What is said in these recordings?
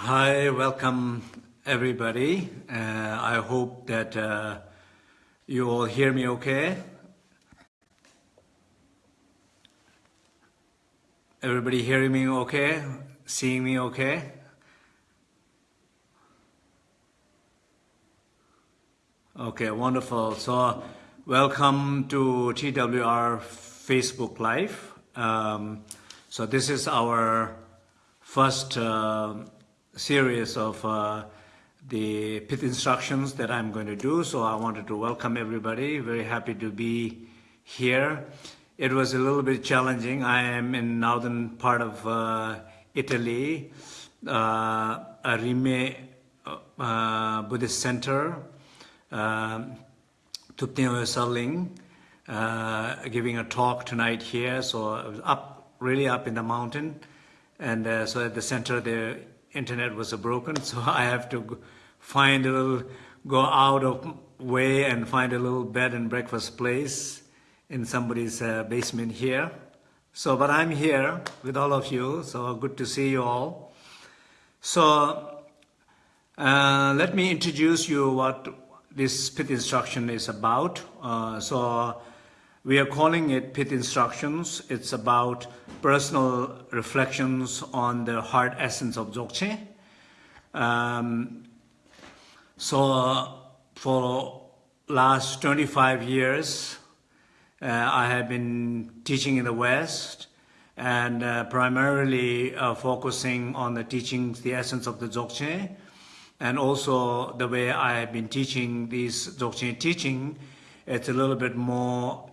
Hi, welcome everybody. Uh, I hope that uh, you all hear me okay. Everybody hearing me okay? Seeing me okay? Okay, wonderful. So, welcome to TWR Facebook Live. Um, so this is our first uh, series of uh, the pith instructions that I'm going to do. So I wanted to welcome everybody. Very happy to be here. It was a little bit challenging. I am in northern part of uh, Italy, uh, Rime uh, Buddhist center um, Thupten Serling, uh, giving a talk tonight here. So up, really up in the mountain. And uh, so at the center, the internet was broken. So I have to find a little, go out of way and find a little bed and breakfast place in somebody's uh, basement here. So, but I'm here with all of you. So good to see you all. So uh, let me introduce you what this pith instruction is about. Uh, so we are calling it pith instructions. It's about personal reflections on the heart essence of Dzogchen. Um, so for last 25 years, uh, I have been teaching in the West and uh, primarily uh, focusing on the teachings, the essence of the Dzogchen, and also the way I have been teaching these Dzogchen teaching, it's a little bit more,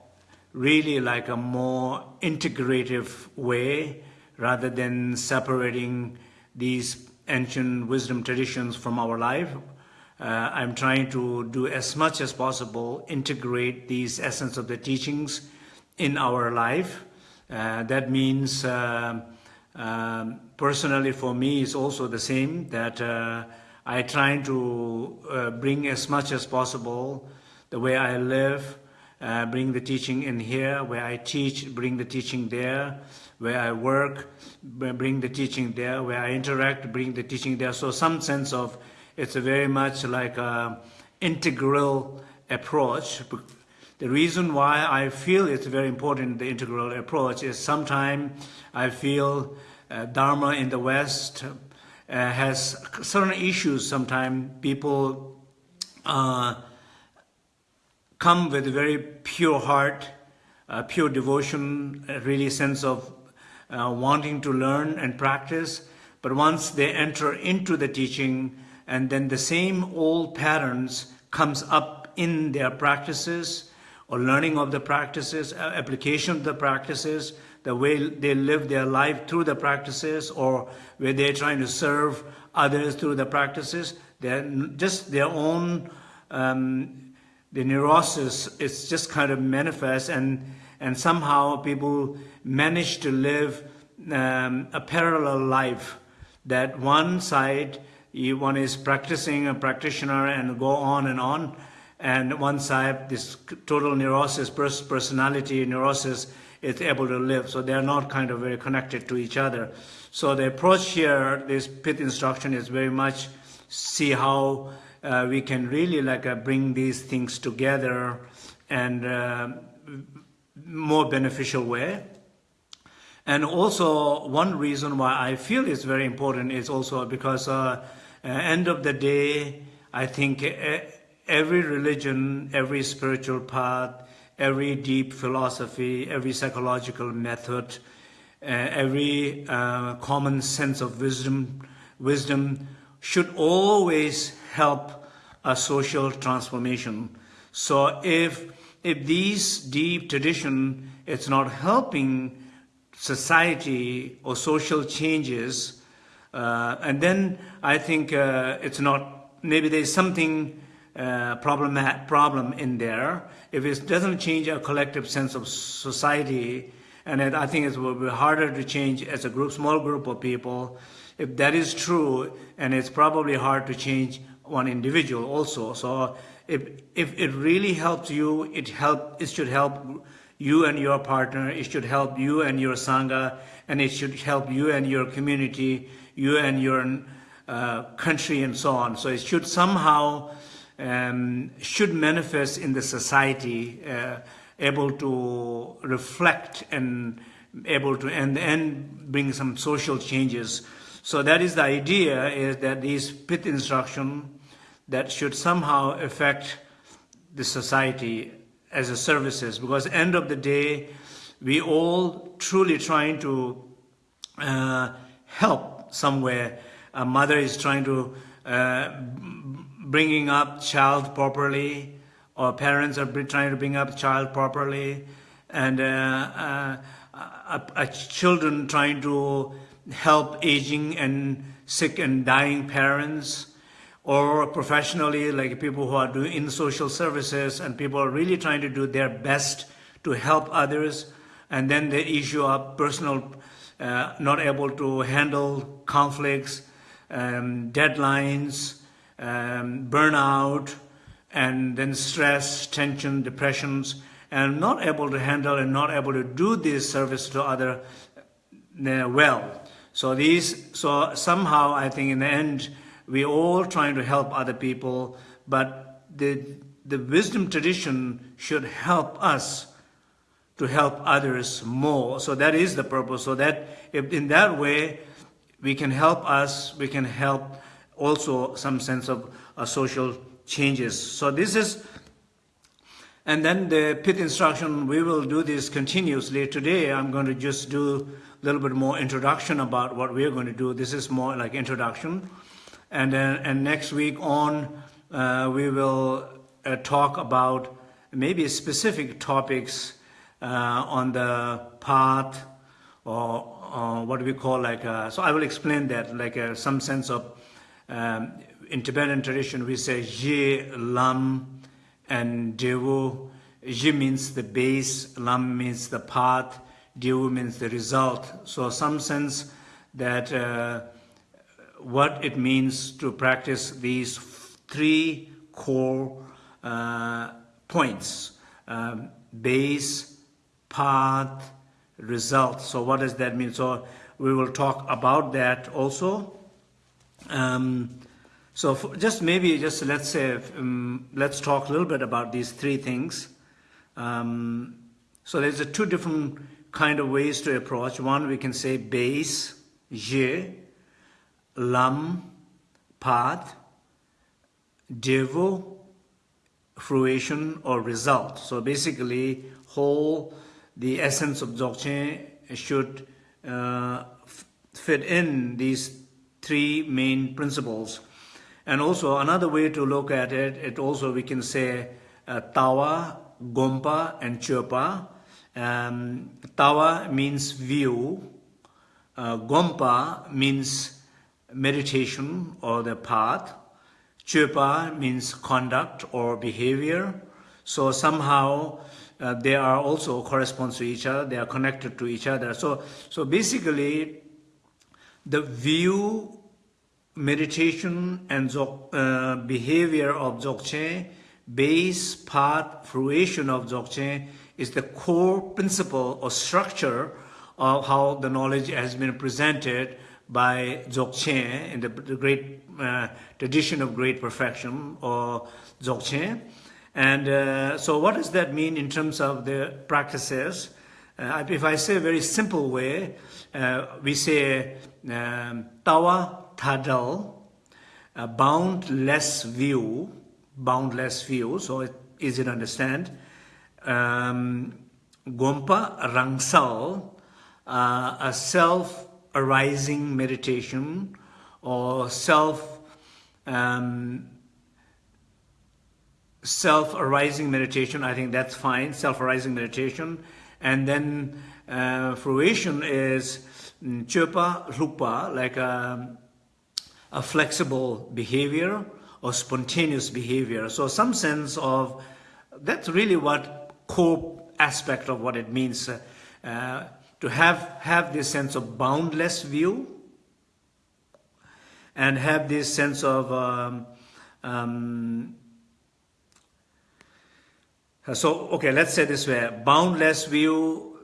really like a more integrative way rather than separating these ancient wisdom traditions from our life. Uh, I'm trying to do as much as possible, integrate these essence of the teachings in our life. Uh, that means, uh, um, personally for me, is also the same, that uh, I try to uh, bring as much as possible the way I live, uh, bring the teaching in here, where I teach, bring the teaching there, where I work, bring the teaching there, where I interact, bring the teaching there. So some sense of, it's a very much like a integral approach. The reason why I feel it's very important, the integral approach, is sometimes I feel uh, Dharma in the West uh, has certain issues sometimes people uh, come with a very pure heart, uh, pure devotion, really sense of uh, wanting to learn and practice. But once they enter into the teaching, and then the same old patterns comes up in their practices, or learning of the practices, application of the practices, the way they live their life through the practices or where they're trying to serve others through the practices. They're just their own, um, the neurosis is just kind of manifest and, and somehow people manage to live um, a parallel life that one side, one is practicing a practitioner and go on and on, and one side, this total neurosis, personality neurosis, is able to live. So they're not kind of very connected to each other. So the approach here, this pith instruction is very much see how uh, we can really like uh, bring these things together and uh, more beneficial way. And also one reason why I feel it's very important is also because uh, end of the day, I think every religion, every spiritual path, every deep philosophy, every psychological method, uh, every uh, common sense of wisdom, wisdom should always help a social transformation. So if, if these deep tradition is not helping society or social changes, uh, and then I think uh, it's not, maybe there's something uh, problem, problem in there. If it doesn't change a collective sense of society, and it, I think it will be harder to change as a group, small group of people. If that is true, and it's probably hard to change one individual also. So if, if it really helps you, it, help, it should help you and your partner, it should help you and your Sangha, and it should help you and your community, you and your uh, country and so on. So it should somehow um, should manifest in the society, uh, able to reflect and able to and and bring some social changes. So that is the idea: is that these pith instruction that should somehow affect the society as a services, because end of the day, we all truly trying to uh, help somewhere. A mother is trying to uh, bringing up child properly, or parents are trying to bring up child properly, and uh, uh, children trying to help aging and sick and dying parents, or professionally, like people who are doing in social services, and people are really trying to do their best to help others, and then the issue of personal uh, not able to handle conflicts, um, deadlines, um, burnout, and then stress, tension, depressions, and not able to handle and not able to do this service to other uh, well. So these, so somehow I think in the end, we all trying to help other people, but the, the wisdom tradition should help us to help others more. So that is the purpose. So that if in that way we can help us, we can help also some sense of uh, social changes. So this is, and then the pith instruction, we will do this continuously. Today I'm going to just do a little bit more introduction about what we're going to do. This is more like introduction. And then and next week on, uh, we will uh, talk about maybe specific topics uh, on the path or, or, what we call like, a, so I will explain that, like a, some sense of, um, in Tibetan tradition we say Ye, Lam, and Devu. Ye means the base, Lam means the path, Devu means the result. So some sense that uh, what it means to practice these three core uh, points, um, base, path, result. So what does that mean? So we will talk about that also. Um, so just maybe just let's say, um, let's talk a little bit about these three things. Um, so there's a two different kind of ways to approach. One, we can say base, je, lam, path, devo, fruition or result. So basically, whole the essence of Dzogchen should uh, fit in these three main principles. And also another way to look at it, it also we can say uh, Tawa, Gompa, and Chöpa. Um, tawa means view, uh, Gompa means meditation or the path, Chöpa means conduct or behavior. So somehow uh, they are also corresponds to each other, they are connected to each other. So, so basically, the view, meditation, and uh, behavior of Dzogchen, base, path, fruition of Dzogchen is the core principle or structure of how the knowledge has been presented by Dzogchen in the, the great uh, tradition of great perfection or Dzogchen. And uh, so what does that mean in terms of the practices? Uh, if I say a very simple way, uh, we say um, tawa tadal, boundless view, boundless view, so it's easy to understand. Um, Gompa rangsal, uh, a self-arising meditation or self um, self-arising meditation, I think that's fine, self-arising meditation. And then uh, fruition is mm, chopa lupa, like a, a, flexible behavior or spontaneous behavior. So some sense of, that's really what core aspect of what it means uh, to have, have this sense of boundless view and have this sense of um, um, uh, so, okay, let's say this way, boundless view,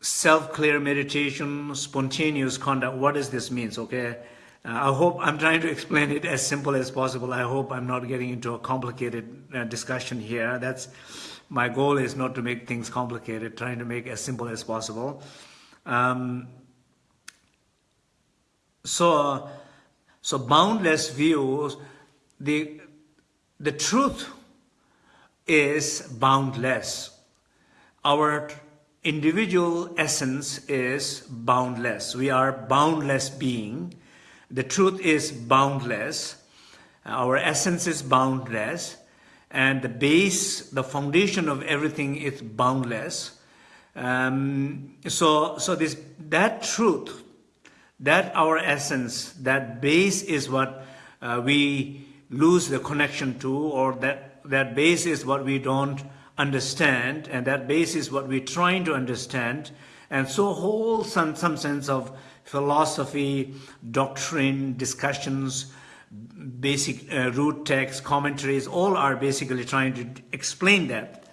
self-clear meditation, spontaneous conduct, what does this mean? Okay, I hope I'm trying to explain it as simple as possible. I hope I'm not getting into a complicated uh, discussion here. That's my goal is not to make things complicated, trying to make as simple as possible. Um, so, so boundless views, the, the truth is boundless. Our individual essence is boundless. We are boundless being. The truth is boundless. Our essence is boundless. And the base, the foundation of everything is boundless. Um, so, so this, that truth, that our essence, that base is what uh, we lose the connection to or that, that base is what we don't understand and that base is what we're trying to understand and so whole some, some sense of philosophy, doctrine, discussions, basic uh, root texts, commentaries, all are basically trying to explain that.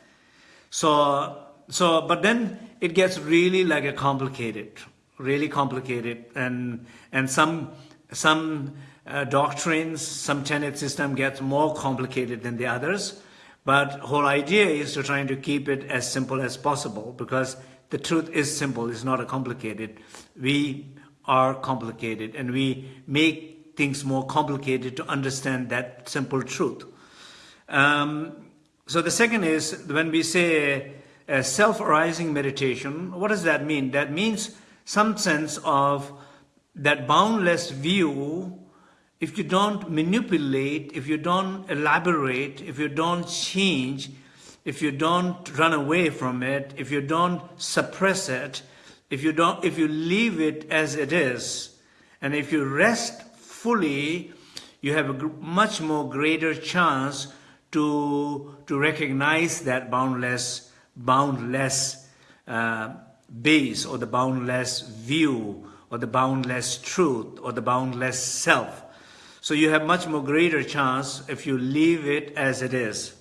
So, so, but then it gets really like a complicated, really complicated and, and some, some uh, doctrines, some tenet system gets more complicated than the others. But whole idea is to trying to keep it as simple as possible because the truth is simple, it's not a complicated. We are complicated and we make things more complicated to understand that simple truth. Um, so the second is when we say self-arising meditation, what does that mean? That means some sense of that boundless view if you don't manipulate, if you don't elaborate, if you don't change, if you don't run away from it, if you don't suppress it, if you don't, if you leave it as it is, and if you rest fully, you have a much more greater chance to to recognize that boundless, boundless uh, base or the boundless view or the boundless truth or the boundless self. So you have much more greater chance if you leave it as it is.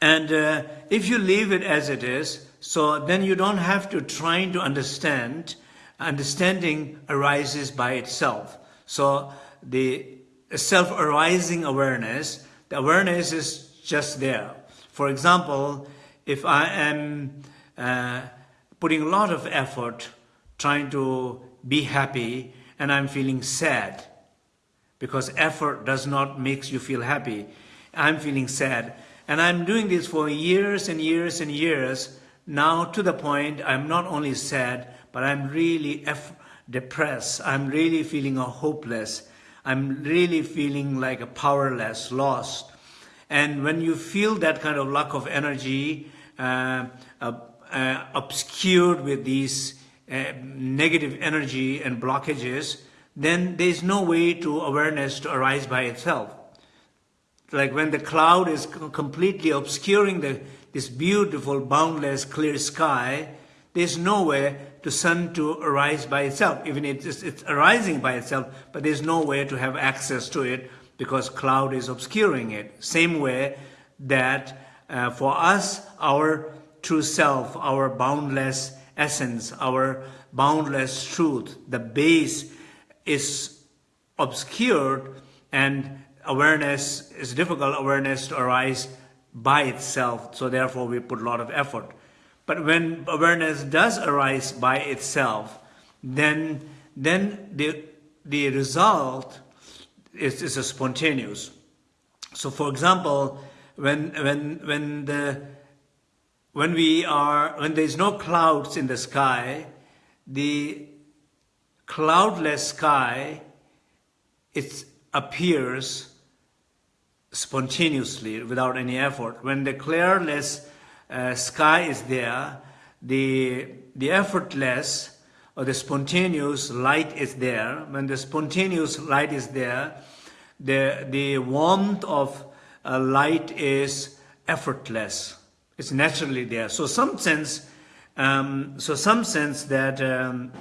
And uh, if you leave it as it is, so then you don't have to try to understand. Understanding arises by itself. So the self-arising awareness, the awareness is just there. For example, if I am uh, putting a lot of effort trying to be happy and I'm feeling sad, because effort does not make you feel happy. I'm feeling sad. And I'm doing this for years and years and years. Now to the point I'm not only sad, but I'm really depressed. I'm really feeling a hopeless. I'm really feeling like a powerless, lost. And when you feel that kind of lack of energy, uh, uh, uh, obscured with these uh, negative energy and blockages, then there is no way to awareness to arise by itself. Like when the cloud is completely obscuring the, this beautiful, boundless, clear sky, there's nowhere to sun to arise by itself. Even it's, it's arising by itself, but there's nowhere to have access to it because cloud is obscuring it. Same way that uh, for us, our true self, our boundless essence, our boundless truth, the base is obscured and awareness is difficult awareness to arise by itself so therefore we put a lot of effort but when awareness does arise by itself then then the the result is, is a spontaneous so for example when when when the when we are when there is no clouds in the sky the cloudless sky, it appears spontaneously without any effort. When the clearless uh, sky is there, the, the effortless or the spontaneous light is there. When the spontaneous light is there, the, the warmth of uh, light is effortless. It's naturally there. So some sense, um, so some sense that um,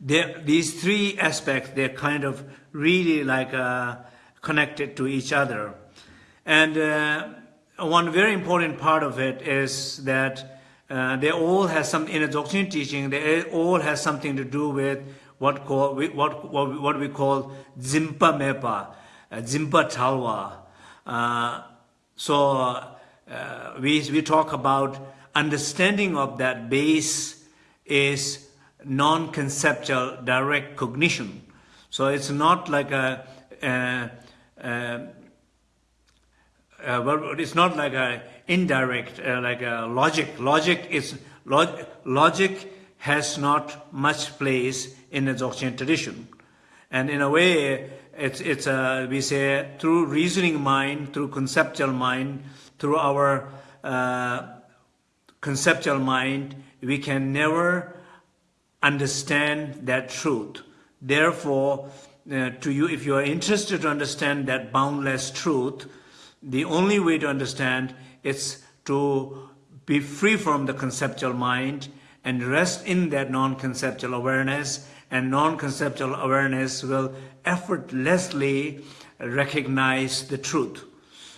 these three aspects, they're kind of really like uh, connected to each other. And uh, one very important part of it is that uh, they all has some in a doctrine teaching. They all has something to do with what call what what, what we call zimpa mepa uh, zimpa talwa uh, so uh, we we talk about understanding of that base is non conceptual direct cognition. So it's not like a uh, uh, uh, it's not like a indirect, uh, like a logic. Logic is log, logic has not much place in the Dzogchen tradition, and in a way, it's it's a we say through reasoning mind, through conceptual mind, through our uh, conceptual mind, we can never understand that truth. Therefore, uh, to you, if you are interested to understand that boundless truth, the only way to understand is to be free from the conceptual mind and rest in that non-conceptual awareness and non-conceptual awareness will effortlessly recognize the truth.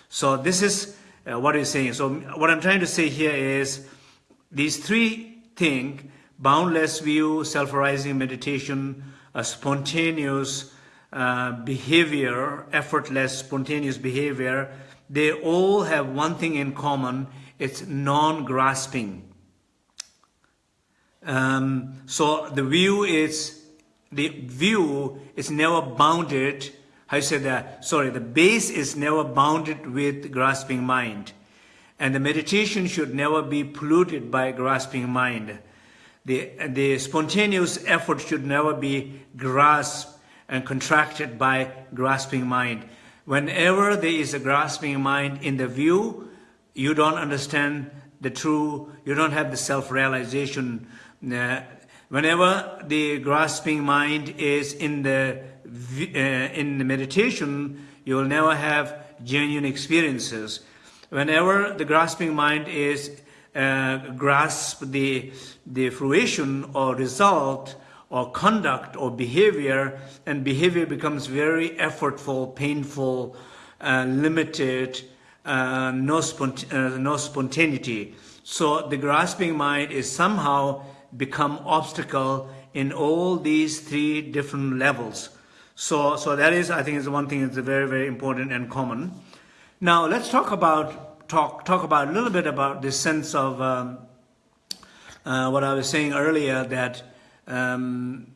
So this is uh, what he's saying. So what I'm trying to say here is these three things, boundless view, self-arising meditation, a spontaneous uh, behavior, effortless, spontaneous behavior, they all have one thing in common, it's non-grasping. Um, so the view is, the view is never bounded, I said that, sorry, the base is never bounded with grasping mind. And the meditation should never be polluted by grasping mind. The, the spontaneous effort should never be grasped and contracted by grasping mind. Whenever there is a grasping mind in the view, you don't understand the true, you don't have the self-realization. Uh, whenever the grasping mind is in the, uh, in the meditation, you will never have genuine experiences. Whenever the grasping mind is uh, grasp the, the fruition or result or conduct or behavior, and behavior becomes very effortful, painful, uh, limited, uh, no, spont uh, no spontaneity. So the grasping mind is somehow become obstacle in all these three different levels. So, so that is, I think, is one thing that's very, very important and common. Now, let's talk about talk talk about a little bit about this sense of um, uh, what I was saying earlier that um,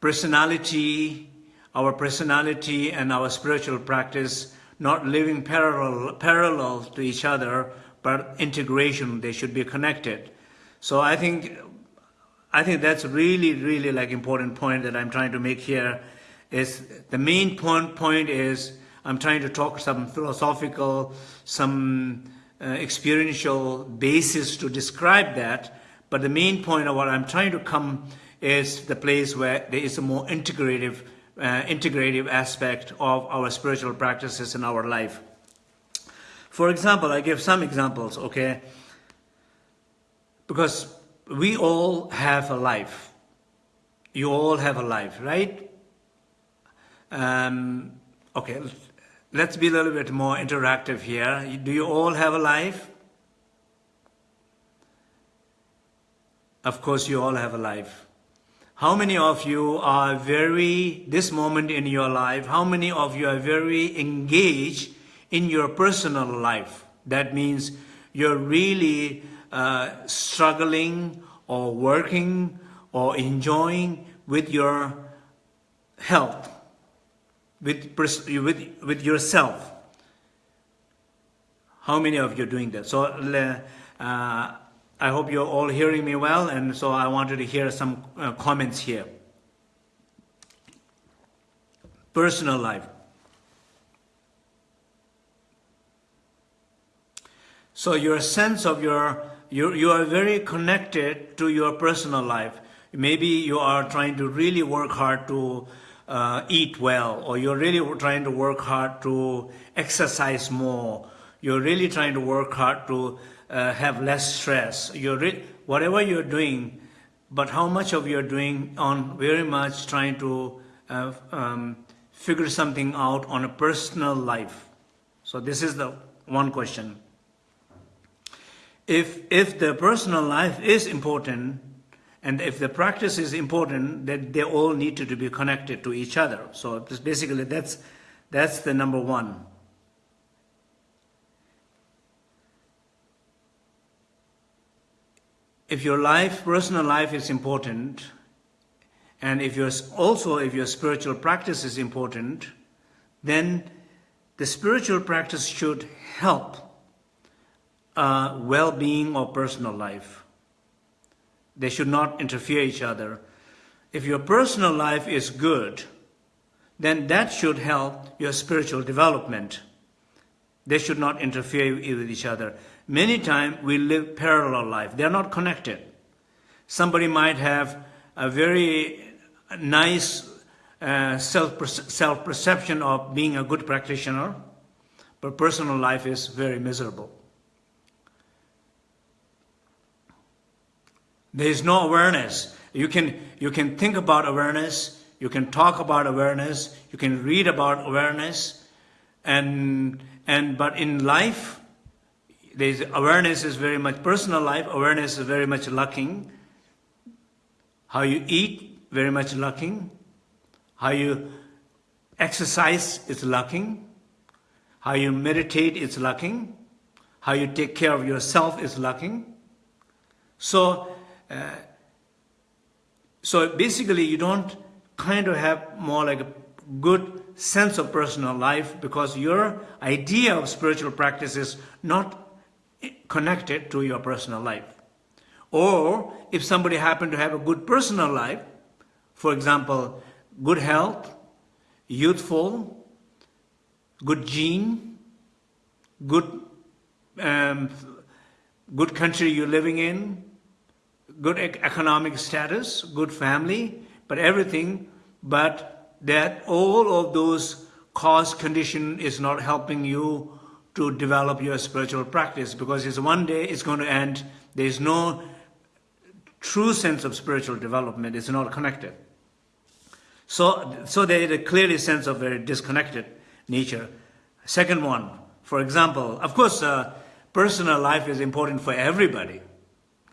personality, our personality and our spiritual practice not living parallel, parallel to each other, but integration, they should be connected. So I think, I think that's really, really like important point that I'm trying to make here is the main point, point is I'm trying to talk some philosophical, some uh, experiential basis to describe that, but the main point of what I'm trying to come is the place where there is a more integrative, uh, integrative aspect of our spiritual practices in our life. For example, I give some examples, okay? Because we all have a life. You all have a life, right? Um, okay, let's be a little bit more interactive here. Do you all have a life? Of course, you all have a life. How many of you are very, this moment in your life, how many of you are very engaged in your personal life? That means you're really uh, struggling or working or enjoying with your health, with, with, with yourself. How many of you are doing that? So uh, I hope you're all hearing me well, and so I wanted to hear some uh, comments here. Personal life. So your sense of your, you, you are very connected to your personal life. Maybe you are trying to really work hard to uh, eat well, or you're really trying to work hard to exercise more. You're really trying to work hard to uh, have less stress. You're whatever you're doing, but how much of you're doing on very much trying to uh, um, figure something out on a personal life. So this is the one question. If, if the personal life is important, And if the practice is important, then they all need to, to be connected to each other. So basically, that's, that's the number one. If your life, personal life is important, and if your also if your spiritual practice is important, then the spiritual practice should help uh, well-being or personal life. They should not interfere each other. If your personal life is good, then that should help your spiritual development. They should not interfere with each other. Many times we live parallel life. They are not connected. Somebody might have a very nice uh, self self perception of being a good practitioner, but personal life is very miserable. There is no awareness. You can you can think about awareness. You can talk about awareness. You can read about awareness, and and but in life, there's awareness is very much personal life. Awareness is very much lacking. How you eat, very much lacking. How you exercise is lacking. How you meditate is lacking. How you take care of yourself is lacking. So, uh, so basically you don't kind of have more like a good sense of personal life because your idea of spiritual practice is not connected to your personal life. Or if somebody happened to have a good personal life, for example, good health, youthful, good gene, good, um, good country you're living in, good economic status, good family, but everything, but that all of those cause condition is not helping you to develop your spiritual practice because it's one day it's going to end. There's no true sense of spiritual development. It's not connected. So, so there is a clearly sense of very disconnected nature. Second one, for example, of course, uh, personal life is important for everybody,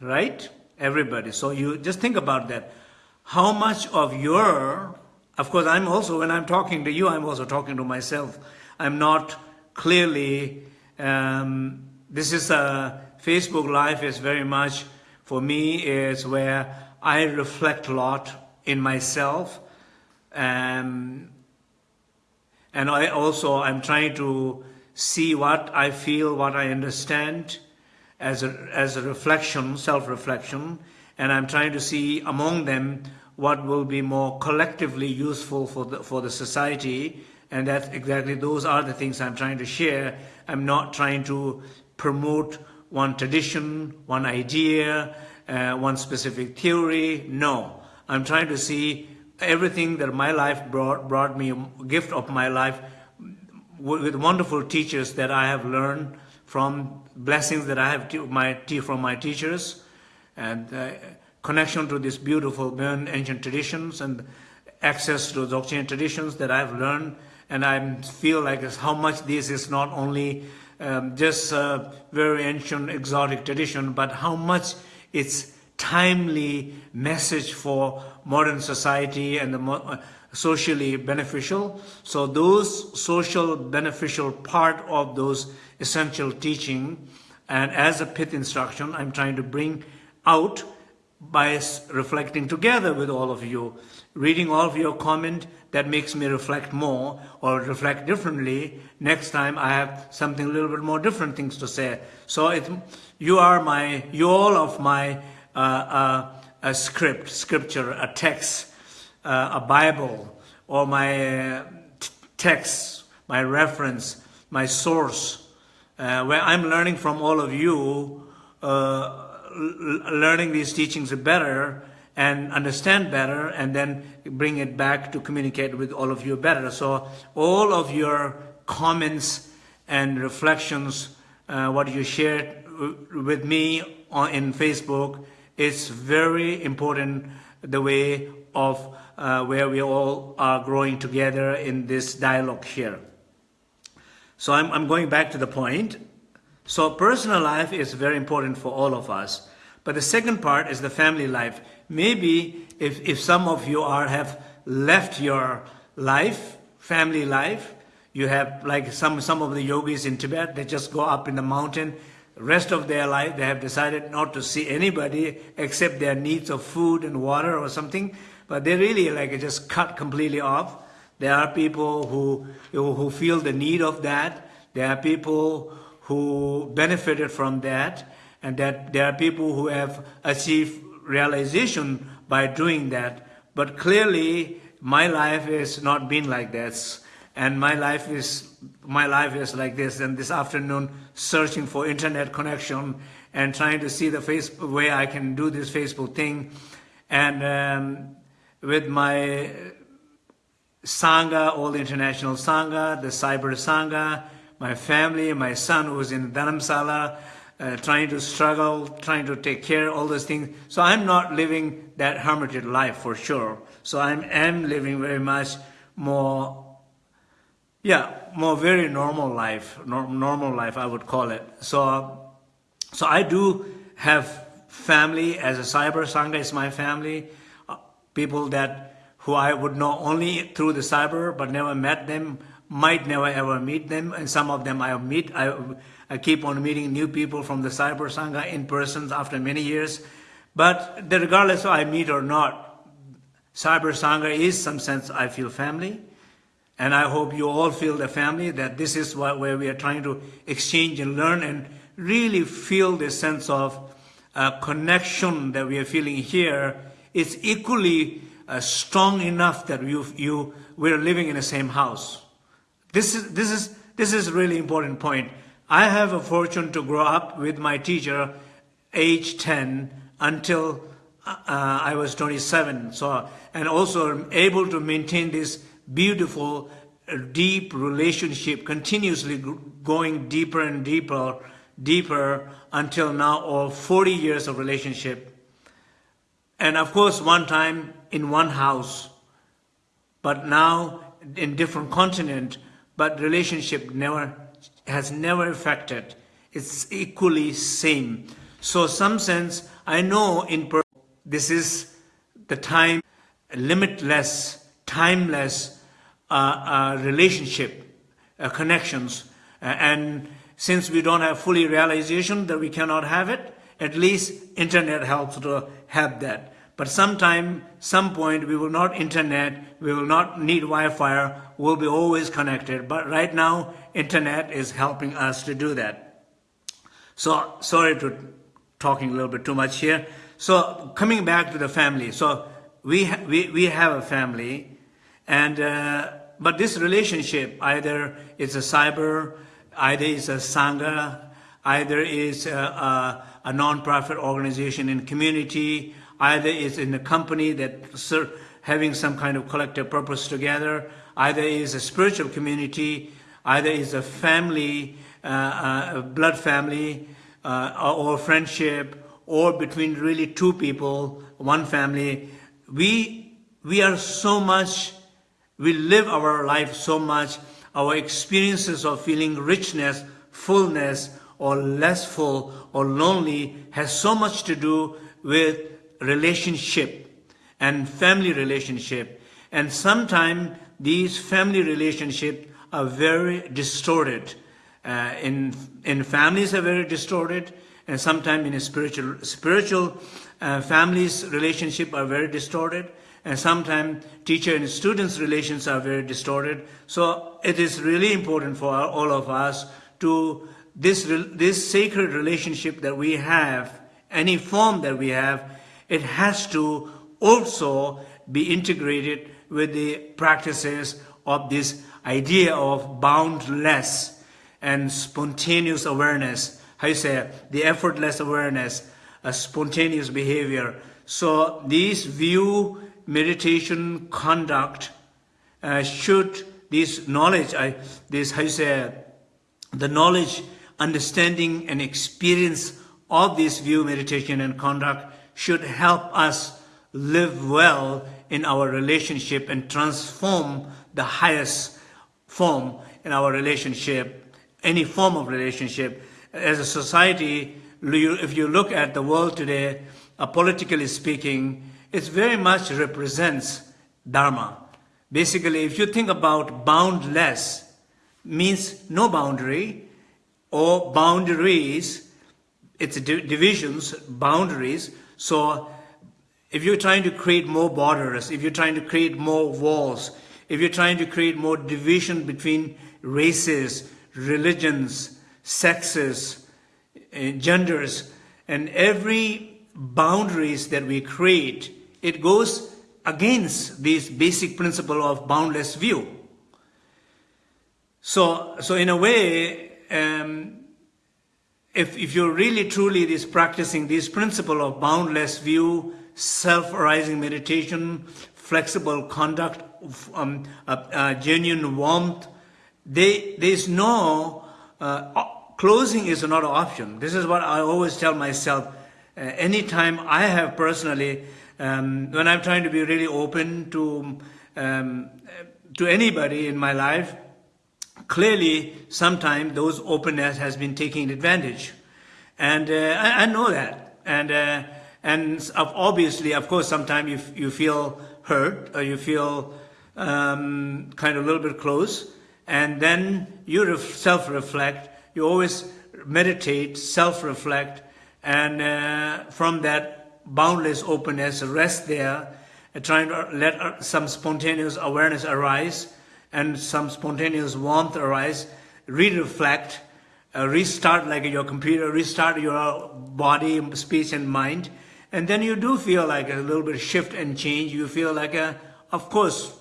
right? Everybody. So you just think about that. How much of your, of course, I'm also, when I'm talking to you, I'm also talking to myself. I'm not clearly, um, this is a, Facebook Live is very much, for me, is where I reflect a lot in myself. Um, and I also, I'm trying to see what I feel, what I understand as a, as a reflection, self-reflection, and I'm trying to see among them what will be more collectively useful for the, for the society and that's exactly, those are the things I'm trying to share. I'm not trying to promote one tradition, one idea, uh, one specific theory. No, I'm trying to see everything that my life brought, brought me, gift of my life, with wonderful teachers that I have learned from, blessings that I have my, from my teachers, and uh, connection to these beautiful ancient traditions and access to Dzogchen traditions that I've learned and I feel like how much this is not only um, just a very ancient exotic tradition, but how much it's timely message for modern society and the uh, socially beneficial. So those social beneficial part of those essential teaching and as a pith instruction, I'm trying to bring out by reflecting together with all of you, reading all of your comment, that makes me reflect more or reflect differently. Next time I have something a little bit more different things to say. So it, you are my, you all of my uh, uh, a script, scripture, a text, uh, a Bible, or my uh, text, my reference, my source, uh, where I'm learning from all of you, uh, learning these teachings better, and understand better and then bring it back to communicate with all of you better. So all of your comments and reflections, uh, what you shared with me on, in Facebook, is very important the way of uh, where we all are growing together in this dialogue here. So I'm, I'm going back to the point. So personal life is very important for all of us. But the second part is the family life. maybe if, if some of you are have left your life, family life, you have like some, some of the yogis in Tibet, they just go up in the mountain, rest of their life they have decided not to see anybody except their needs of food and water or something, but they really like just cut completely off. There are people who, who feel the need of that. There are people who benefited from that and that there are people who have achieved realization by doing that. But clearly, my life has not been like this. And my life is my life is like this. And this afternoon, searching for internet connection and trying to see the Facebook way I can do this Facebook thing. And um, with my Sangha, all international Sangha, the Cyber Sangha, my family, my son who's in Dharamsala, uh, trying to struggle, trying to take care, all those things. So I'm not living that hermited life for sure. So I am living very much more, yeah, more very normal life, normal life I would call it. So, so I do have family as a cyber sangha is my family, uh, people that who I would know only through the cyber but never met them, might never ever meet them, and some of them I meet. I, I keep on meeting new people from the Cyber Sangha in person after many years. But regardless of I meet or not, Cyber Sangha is some sense I feel family. And I hope you all feel the family, that this is what, where we are trying to exchange and learn and really feel the sense of uh, connection that we are feeling here is equally uh, strong enough that you, you, we're living in the same house. This is, this is, this is really important point. I have a fortune to grow up with my teacher age 10 until uh, I was 27. So, and also able to maintain this beautiful, uh, deep relationship, continuously going deeper and deeper, deeper until now, or 40 years of relationship. And of course, one time in one house, but now in different continent, but relationship never has never affected. It's equally same. So some sense, I know in this is the time, limitless, timeless uh, uh, relationship, uh, connections. and since we don't have fully realization that we cannot have it, at least internet helps to have that. But sometime, some point, we will not internet, we will not need Wi-Fi, we'll be always connected. But right now, internet is helping us to do that. So, sorry to talking a little bit too much here. So, coming back to the family. So, we, we, we have a family, and uh, but this relationship, either it's a cyber, either it's a sangha, either it's a, a, a non-profit organization in community, either it's in a company that having some kind of collective purpose together, either is a spiritual community, either is a family, uh, uh, a blood family, uh, or friendship, or between really two people, one family. We, we are so much, we live our life so much, our experiences of feeling richness, fullness, or less full or lonely has so much to do with relationship and family relationship. And sometimes these family relationships are very distorted. Uh, in, in families are very distorted, and sometimes in a spiritual, spiritual uh, families relationship are very distorted, and sometimes teacher and students relations are very distorted. So it is really important for all of us to this, this sacred relationship that we have, any form that we have, it has to also be integrated with the practices of this idea of boundless and spontaneous awareness. How you say it? the effortless awareness, a spontaneous behavior. So these view meditation conduct uh, should this knowledge, I, this how you say the knowledge, understanding, and experience of this view meditation and conduct should help us live well in our relationship and transform the highest form in our relationship, any form of relationship. As a society, if you look at the world today, uh, politically speaking, it very much represents Dharma. Basically, if you think about boundless, means no boundary or boundaries, it's divisions, boundaries. So if you're trying to create more borders, if you're trying to create more walls, if you're trying to create more division between races, religions, sexes, uh, genders, and every boundaries that we create, it goes against this basic principle of boundless view. So, so in a way, um, if, if you're really truly this practicing this principle of boundless view, self-arising meditation, flexible conduct, um, genuine warmth, they, there's no, uh, closing is not an option. This is what I always tell myself. Uh, anytime I have personally, um, when I'm trying to be really open to, um, to anybody in my life, clearly sometimes those openness has been taking advantage. And uh, I, I, know that. And, uh, and obviously, of course, sometimes you, you feel hurt or you feel um, kind of a little bit close. And then you self-reflect. You always meditate, self-reflect. And uh, from that boundless openness, rest there, trying to let some spontaneous awareness arise and some spontaneous warmth arise, re-reflect, uh, restart like your computer, restart your body, speech and mind. And then you do feel like a little bit shift and change. You feel like, a, of course,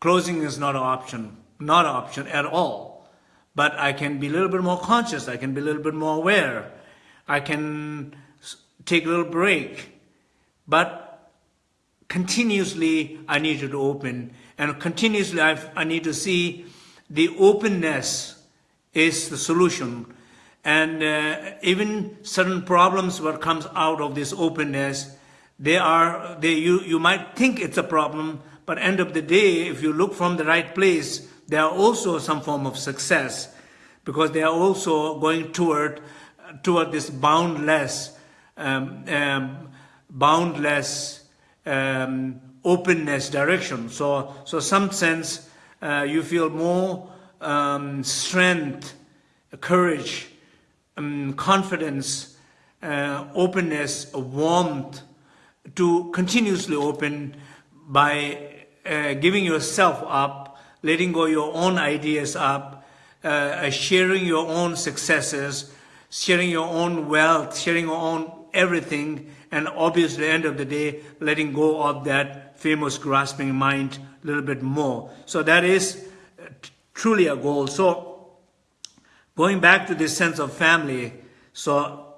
closing is not an option, not an option at all. But I can be a little bit more conscious. I can be a little bit more aware. I can take a little break. But continuously, I need to open. And continuously I've, i need to see the openness is the solution. And uh, even certain problems what comes out of this openness, they are, they, you, you might think it's a problem, but end of the day, if you look from the right place, there are also some form of success. Because they are also going toward, toward this boundless, um, um, boundless um, openness direction. So, so some sense uh, you feel more um, strength, courage, um, confidence, uh, openness, warmth to continuously open by uh, giving yourself up, letting go your own ideas up, uh, sharing your own successes, sharing your own wealth, sharing your own everything, and obviously, at the end of the day, letting go of that famous grasping mind a little bit more. So that is uh, truly a goal. So going back to this sense of family, so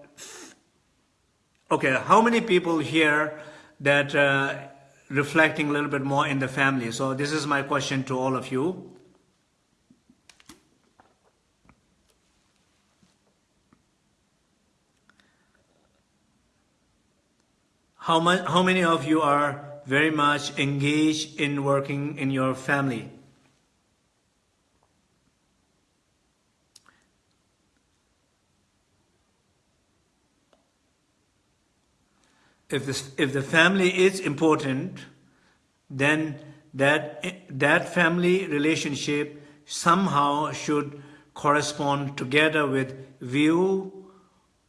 okay, how many people here that uh, reflecting a little bit more in the family? So this is my question to all of you. How, much, how many of you are very much engaged in working in your family. If, this, if the family is important, then that, that family relationship somehow should correspond together with view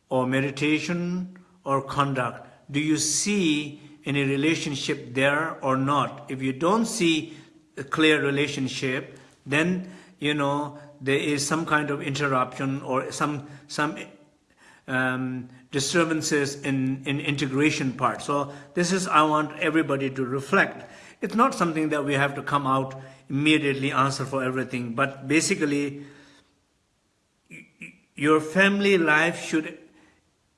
or meditation or conduct. Do you see any relationship there or not. If you don't see a clear relationship, then, you know, there is some kind of interruption or some, some um, disturbances in, in integration part. So this is, I want everybody to reflect. It's not something that we have to come out immediately answer for everything, but basically your family life should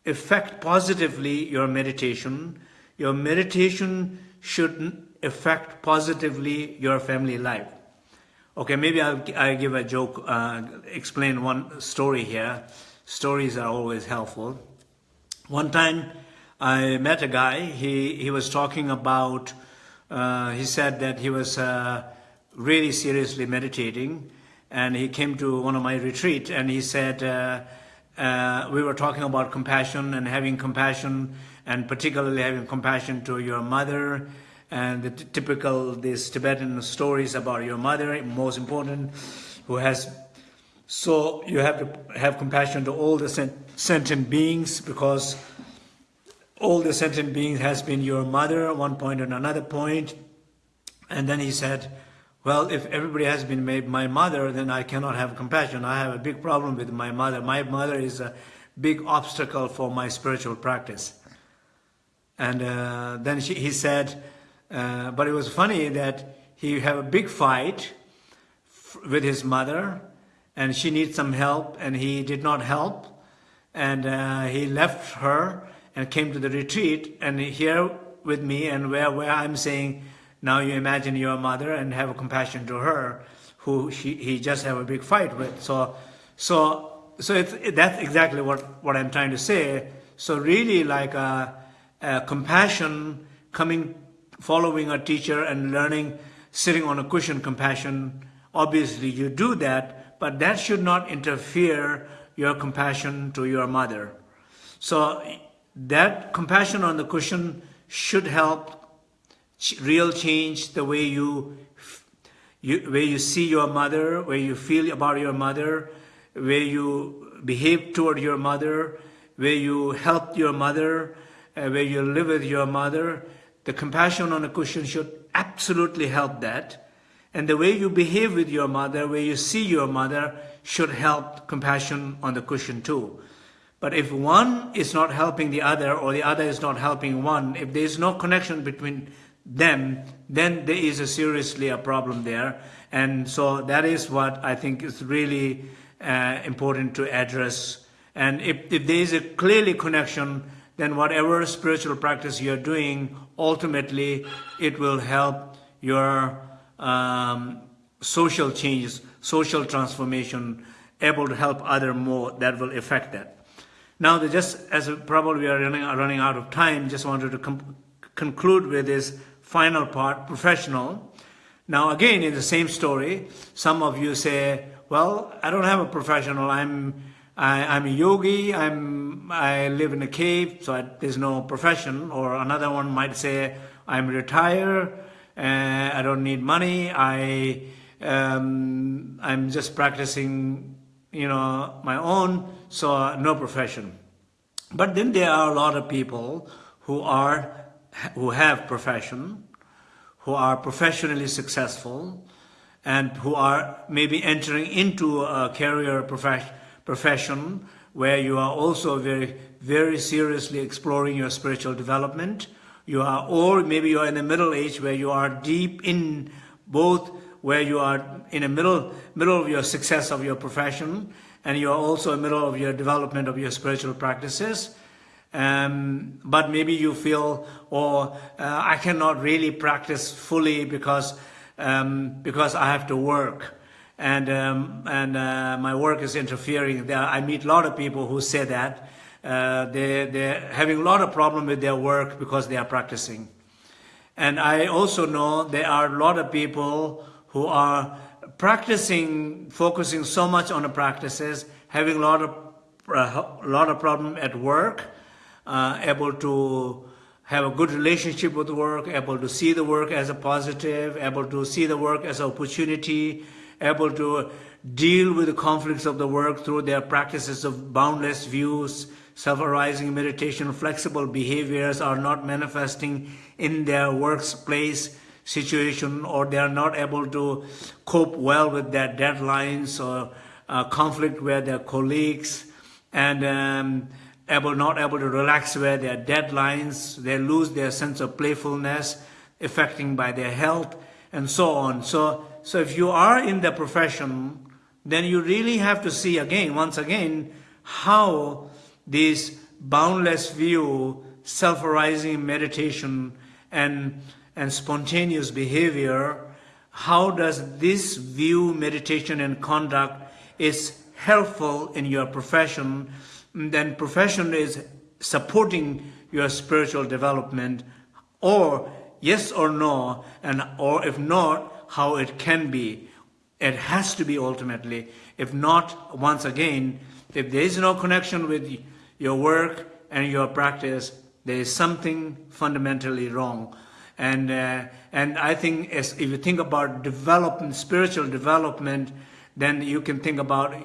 affect positively your meditation, your meditation should affect positively your family life. Okay, maybe I'll, I'll give a joke, uh, explain one story here. Stories are always helpful. One time I met a guy, he, he was talking about, uh, he said that he was uh, really seriously meditating and he came to one of my retreat and he said uh, we were talking about compassion and having compassion and particularly having compassion to your mother and the typical these Tibetan stories about your mother, most important, who has so you have to have compassion to all the sentient beings because all the sentient beings has been your mother at one point and another point. And then he said, well, if everybody has been made my mother, then I cannot have compassion. I have a big problem with my mother. My mother is a big obstacle for my spiritual practice. And uh, then she, he said, uh, but it was funny that he had a big fight with his mother and she needs some help and he did not help. And uh, he left her and came to the retreat and here with me and where, where I'm saying, now you imagine your mother and have compassion to her, who she, he just have a big fight with. So, so, so it's, it, that's exactly what, what I'm trying to say. So really like a, a compassion coming, following a teacher and learning, sitting on a cushion compassion, obviously you do that, but that should not interfere your compassion to your mother. So that compassion on the cushion should help real change the way you, you where you see your mother, where you feel about your mother, where you behave toward your mother, where you help your mother, uh, where you live with your mother. The compassion on a cushion should absolutely help that. And the way you behave with your mother, where you see your mother, should help compassion on the cushion too. But if one is not helping the other or the other is not helping one, if there is no connection between them, then there is a seriously a problem there. And so that is what I think is really uh, important to address. And if, if there is a clearly connection, then whatever spiritual practice you're doing, ultimately it will help your um, social changes, social transformation, able to help other more, that will affect that. Now, just as probably we are running, running out of time, just wanted to conclude with this final part, professional. Now again, in the same story, some of you say, well, I don't have a professional, I'm, I, I'm a yogi, I'm, I live in a cave, so I, there's no profession. Or another one might say, I'm retired, uh, I don't need money, I, um, I'm just practicing, you know, my own, so no profession. But then there are a lot of people who are who have profession, who are professionally successful, and who are maybe entering into a career profession where you are also very, very seriously exploring your spiritual development. You are, or maybe you are in the middle age where you are deep in both where you are in the middle, middle of your success of your profession and you are also in the middle of your development of your spiritual practices um, but maybe you feel, or oh, uh, I cannot really practice fully because um, because I have to work, and um, and uh, my work is interfering. There, I meet a lot of people who say that uh, they they're having a lot of problem with their work because they are practicing, and I also know there are a lot of people who are practicing, focusing so much on the practices, having a lot of a uh, lot of problem at work uh, able to have a good relationship with work, able to see the work as a positive, able to see the work as an opportunity, able to deal with the conflicts of the work through their practices of boundless views, self-arising meditation, flexible behaviors are not manifesting in their workplace situation or they are not able to cope well with their deadlines or uh, conflict with their colleagues. And um, able, not able to relax where their deadlines, they lose their sense of playfulness, affecting by their health, and so on. So, so if you are in the profession, then you really have to see again, once again, how this boundless view, self-arising meditation, and, and spontaneous behavior, how does this view, meditation, and conduct is helpful in your profession then profession is supporting your spiritual development or yes or no and or if not how it can be it has to be ultimately if not once again if there is no connection with your work and your practice, there is something fundamentally wrong. And, uh, and I think as, if you think about development, spiritual development, then you can think about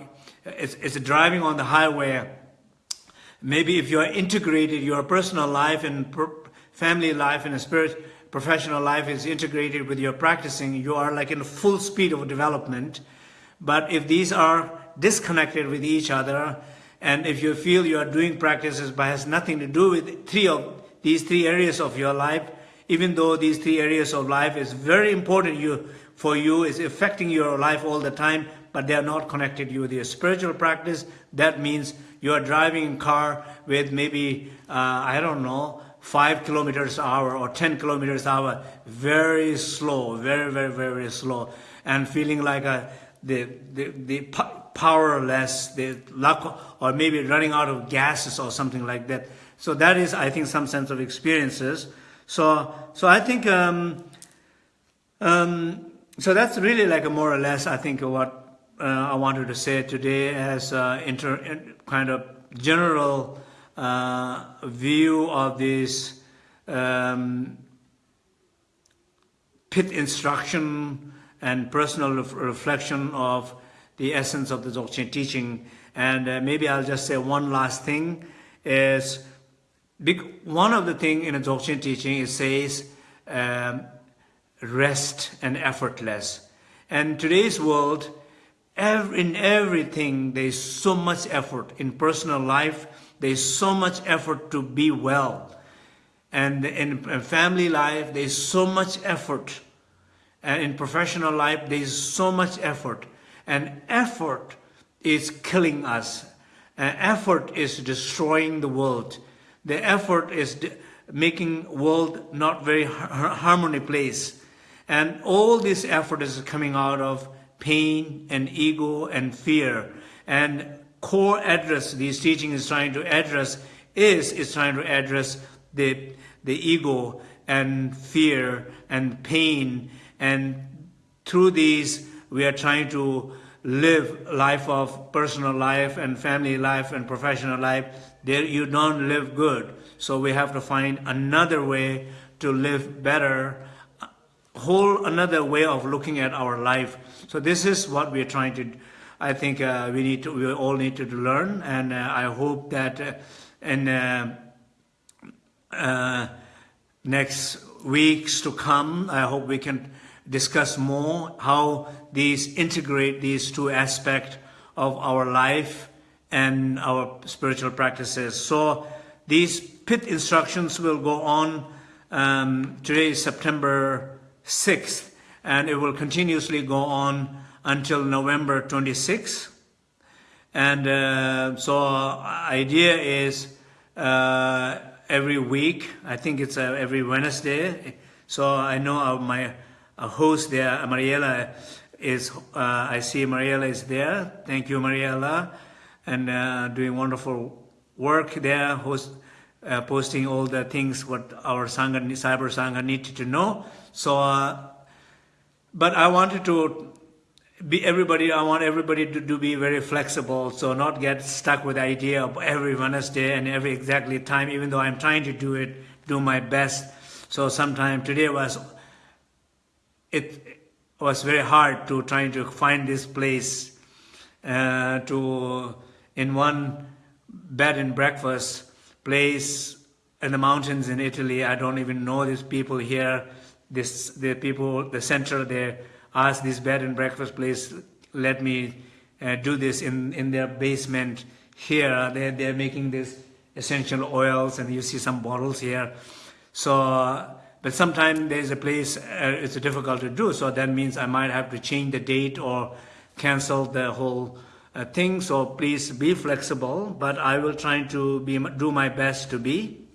it's, it's driving on the highway. Maybe if you're integrated, your personal life and family life and a spirit, professional life is integrated with your practicing, you are like in full speed of development. But if these are disconnected with each other, and if you feel you are doing practices but has nothing to do with three of these three areas of your life, even though these three areas of life is very important you, for you, is affecting your life all the time, but they are not connected you with your spiritual practice, that means you are driving car with maybe, uh, I don't know, 5 kilometers hour or 10 kilometers hour, very slow, very, very, very slow, and feeling like a, the, the, the powerless, the lack, or maybe running out of gases or something like that. So that is, I think, some sense of experiences. So, so I think, um, um, so that's really like a more or less, I think, what uh, I wanted to say today as uh, inter, kind of general uh, view of this um, pith instruction and personal reflection of the essence of the Dzogchen teaching. And uh, maybe I'll just say one last thing is big, one of the thing in the Dzogchen teaching it says um, rest and effortless. And today's world, every, in everything, there's so much effort. In personal life, there's so much effort to be well. And in family life, there's so much effort. And in professional life, there's so much effort. And effort is killing us. And effort is destroying the world. The effort is making world not very harmony place. And all this effort is coming out of pain and ego and fear. And core address these teaching is trying to address is is trying to address the the ego and fear and pain and through these we are trying to live life of personal life and family life and professional life, there you don't live good. So we have to find another way to live better, whole another way of looking at our life. So this is what we're trying to, I think uh, we need to, we all need to learn, and uh, I hope that uh, in uh, uh, next weeks to come, I hope we can discuss more how these integrate these two aspects of our life and our spiritual practices. So these pith instructions will go on. Um, today is September 6th, and it will continuously go on until November 26th. And uh, so idea is uh, every week, I think it's uh, every Wednesday. So I know my a host there. Mariela is, uh, I see Mariela is there. Thank you, Mariela, and uh, doing wonderful work there, host, uh, posting all the things what our Sangha, Cyber Sangha needed to know. So, uh, but I wanted to be everybody, I want everybody to, to be very flexible, so not get stuck with the idea of every Wednesday and every exactly time, even though I'm trying to do it, do my best. So sometime today was it was very hard to try to find this place uh, to in one bed and breakfast place in the mountains in Italy. I don't even know these people here. This the people the center they asked this bed and breakfast place let me uh, do this in in their basement here. They they're making this essential oils and you see some bottles here. So but sometimes there's a place uh, it's difficult to do, so that means I might have to change the date or cancel the whole uh, thing. So please be flexible, but I will try to be, do my best to be.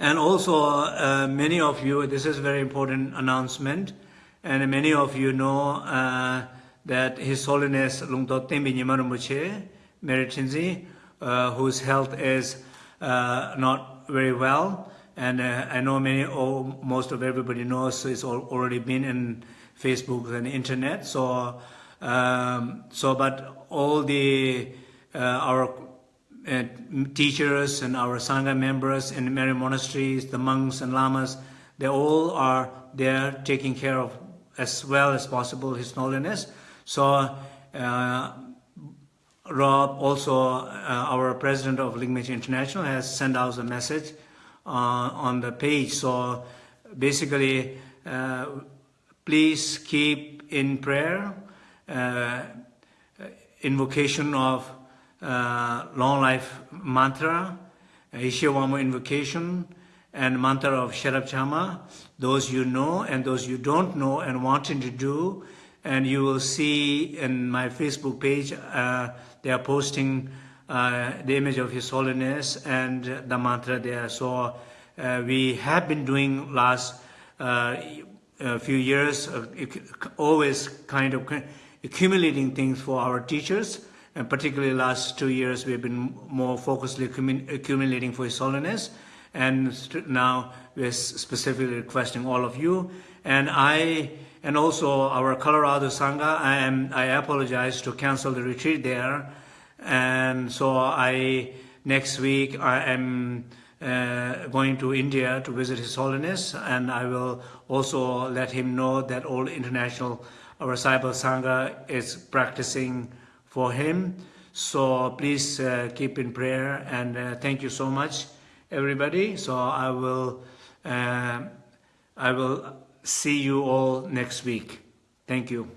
And also, uh, many of you, this is a very important announcement, and many of you know uh, that His Holiness Lungtok Tenpai Nyima Rinpoche, Meritinzi, uh, whose health is uh, not very well, and uh, I know many, or most of everybody knows it's already been in Facebook and internet. So, um, so but all the uh, our teachers and our Sangha members in many monasteries, the monks and lamas, they all are there taking care of as well as possible His Holiness. So uh, Rob, also uh, our president of Ligmincha International, has sent out a message uh, on the page. So basically, uh, please keep in prayer, uh, invocation of uh, long life mantra, Ishiwamo invocation, and mantra of Sherab Chamma, those you know and those you don't know and wanting to do. And you will see in my Facebook page, uh, they are posting uh, the image of His Holiness and the mantra there. So uh, we have been doing last uh, few years, uh, always kind of accumulating things for our teachers. And particularly last two years, we've been more focusedly accumulating for His Holiness. And now we're specifically requesting all of you. And I, and also our Colorado Sangha, I am, I apologize to cancel the retreat there. And so I, next week, I am uh, going to India to visit His Holiness, and I will also let him know that all international, our Cyber Sangha is practicing for him. So please uh, keep in prayer, and uh, thank you so much, everybody. So I will, uh, I will see you all next week. Thank you.